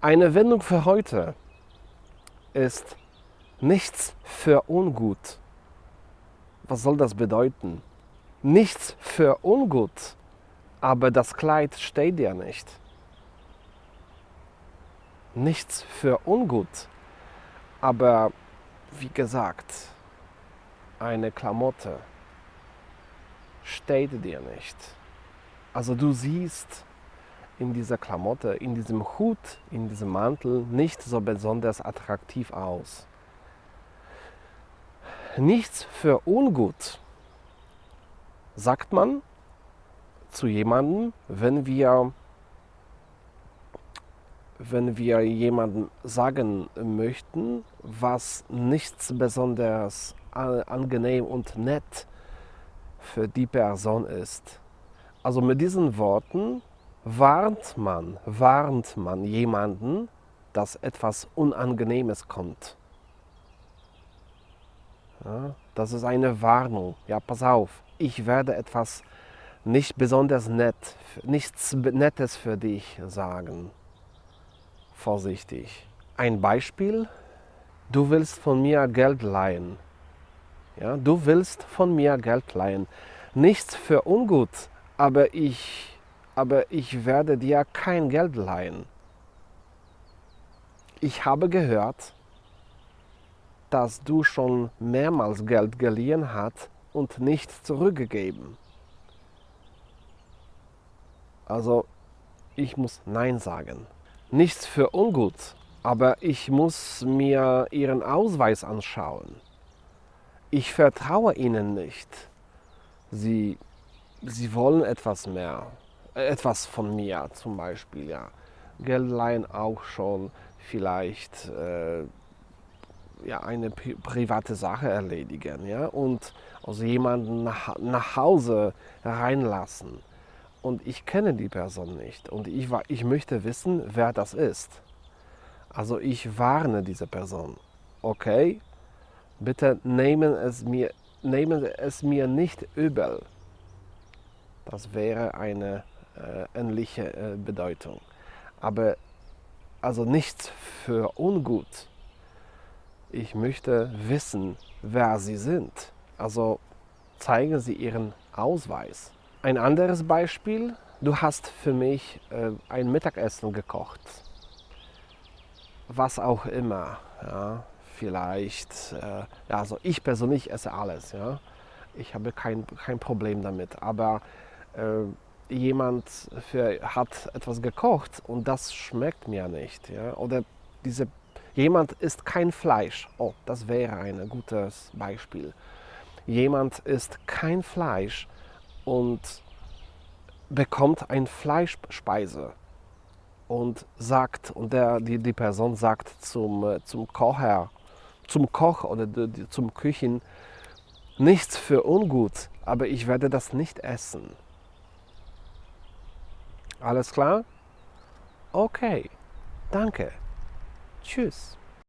Eine Wendung für heute ist nichts für ungut. Was soll das bedeuten? Nichts für ungut, aber das Kleid steht dir nicht. Nichts für ungut, aber wie gesagt, eine Klamotte steht dir nicht. Also du siehst in dieser Klamotte, in diesem Hut, in diesem Mantel nicht so besonders attraktiv aus. Nichts für ungut, sagt man zu jemandem, wenn wir, wenn wir jemandem sagen möchten, was nichts besonders angenehm und nett für die Person ist. Also mit diesen Worten warnt man, warnt man jemanden, dass etwas Unangenehmes kommt. Ja, das ist eine Warnung. Ja, pass auf, ich werde etwas nicht besonders nett, nichts Nettes für dich sagen. Vorsichtig. Ein Beispiel, du willst von mir Geld leihen. Ja, du willst von mir Geld leihen. Nichts für ungut, aber ich aber ich werde dir kein Geld leihen. Ich habe gehört, dass du schon mehrmals Geld geliehen hast und nicht zurückgegeben. Also, ich muss Nein sagen. Nichts für ungut, aber ich muss mir Ihren Ausweis anschauen. Ich vertraue Ihnen nicht. Sie, Sie wollen etwas mehr etwas von mir zum Beispiel, ja. Geldleihen auch schon vielleicht äh, ja, eine pri private Sache erledigen ja? und also jemanden nach, nach Hause reinlassen. Und ich kenne die Person nicht und ich, ich möchte wissen, wer das ist. Also ich warne diese Person. Okay, bitte nehmen es mir, nehmen es mir nicht übel. Das wäre eine ähnliche äh, Bedeutung. Aber also nichts für ungut. Ich möchte wissen, wer Sie sind. Also zeigen Sie Ihren Ausweis. Ein anderes Beispiel, du hast für mich äh, ein Mittagessen gekocht. Was auch immer. Ja, vielleicht, äh, also ich persönlich esse alles. Ja. Ich habe kein, kein Problem damit. Aber äh, jemand für, hat etwas gekocht und das schmeckt mir nicht. Ja? Oder diese, jemand isst kein Fleisch. Oh, das wäre ein gutes Beispiel. Jemand isst kein Fleisch und bekommt ein Fleischspeise und sagt, und der, die, die Person sagt zum, zum Kocher, zum Koch oder zum Küchen, nichts für ungut, aber ich werde das nicht essen. Alles klar? Okay. Danke. Tschüss.